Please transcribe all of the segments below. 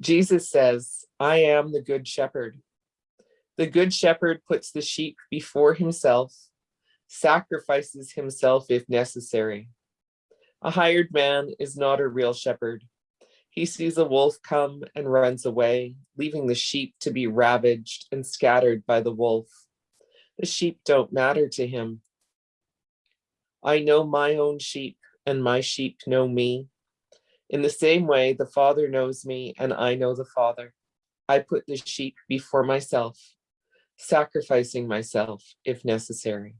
Jesus says, I am the good shepherd. The good shepherd puts the sheep before himself, sacrifices himself if necessary. A hired man is not a real shepherd. He sees a wolf come and runs away, leaving the sheep to be ravaged and scattered by the wolf. The sheep don't matter to him. I know my own sheep and my sheep know me. In the same way, the Father knows me and I know the Father. I put the sheep before myself, sacrificing myself if necessary.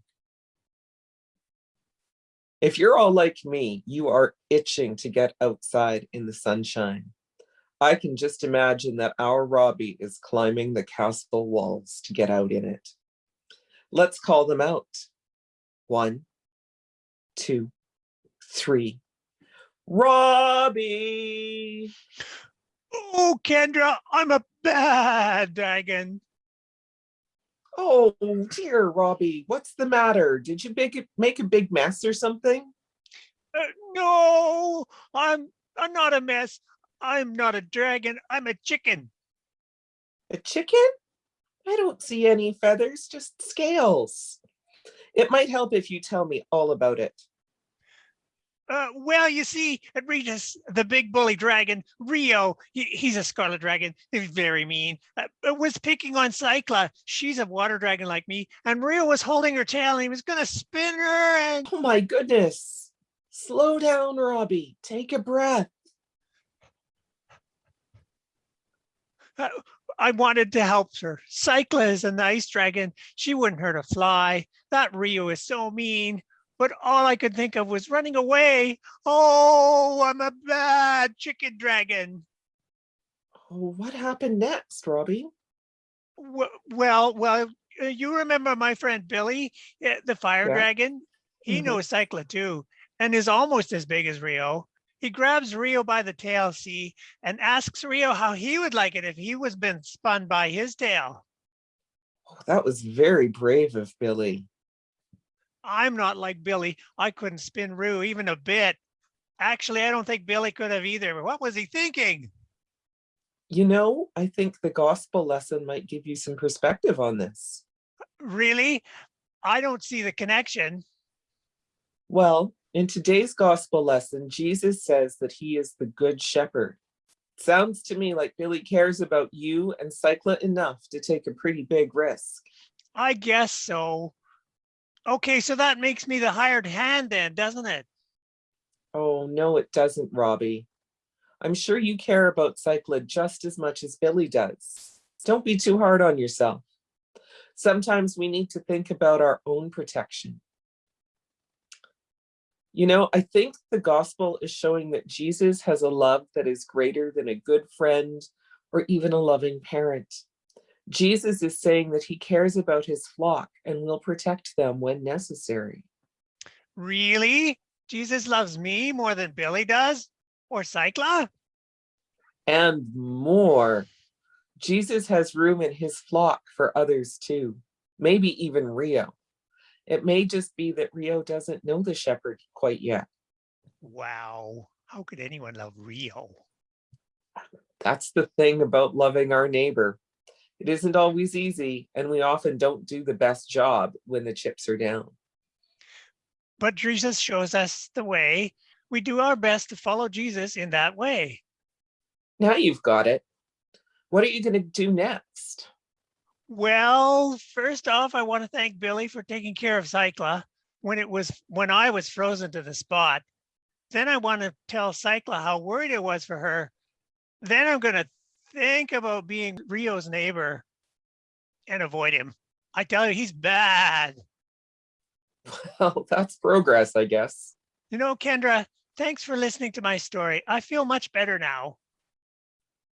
If you're all like me, you are itching to get outside in the sunshine. I can just imagine that our Robbie is climbing the castle walls to get out in it. Let's call them out. One, two, three. Robbie! Oh, Kendra, I'm a bad dragon. Oh dear, Robbie, what's the matter? Did you make it make a big mess or something? Uh, no, I'm I'm not a mess. I'm not a dragon. I'm a chicken. A chicken? I don't see any feathers, just scales. It might help if you tell me all about it. Uh, well, you see, at Regis, the big bully dragon, Rio, he, he's a scarlet dragon. He's very mean. Uh, uh, was picking on Cycla. She's a water dragon like me. And Rio was holding her tail and he was going to spin her. And Oh my goodness. Slow down, Robbie. Take a breath. uh, I wanted to help her. Cycla is a nice dragon. She wouldn't hurt a fly. That Rio is so mean but all I could think of was running away. Oh, I'm a bad chicken dragon. Oh, what happened next, Robbie? Well, well, uh, you remember my friend Billy, eh, the fire Yeah. dragon? He Mhm. knows Cycla too, and is almost as big as Rio. He grabs Rio by the tail, see, and asks Rio how he would like it if he was been spun by his tail. Oh, that was very brave of Billy. I'm not like Billy. I couldn't spin Rio even a bit. Actually, I don't think Billy could have either. What was he thinking? You know, I think the gospel lesson might give you some perspective on this. Really? I don't see the connection. Well, in today's gospel lesson, Jesus says that he is the good shepherd. Sounds to me like Billy cares about you and Cycla enough to take a pretty big risk. I guess so. Okay, so that makes me the hired hand then, doesn't it? Oh, no, it doesn't, Robbie. I'm sure you care about Cycla just as much as Billy does. Don't be too hard on yourself. Sometimes we need to think about our own protection. You know, I think the gospel is showing that Jesus has a love that is greater than a good friend or even a loving parent. Jesus is saying that he cares about his flock and will protect them when necessary. Really? Jesus loves me more than Billy does? Or Cycla? And more. Jesus has room in his flock for others too, maybe even Rio. It may just be that Rio doesn't know the shepherd quite yet. Wow. How could anyone love Rio? That's the thing about loving our neighbor. It isn't always easy, and we often don't do the best job when the chips are down. But Jesus shows us the way. We do our best to follow Jesus in that way. Now you've got it. What are you going to do next? Well, first off, I want to thank Billy for taking care of Cycla when it was when I was frozen to the spot. Then I want to tell Cycla how worried I was for her. Then I'm going to think about being Rio's neighbor and avoid him. I tell you, he's bad. Well, that's progress, I guess. You know, Kendra, thanks for listening to my story. I feel much better now.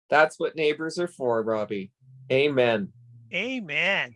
That's what neighbors are for, Robbie. Amen. Amen.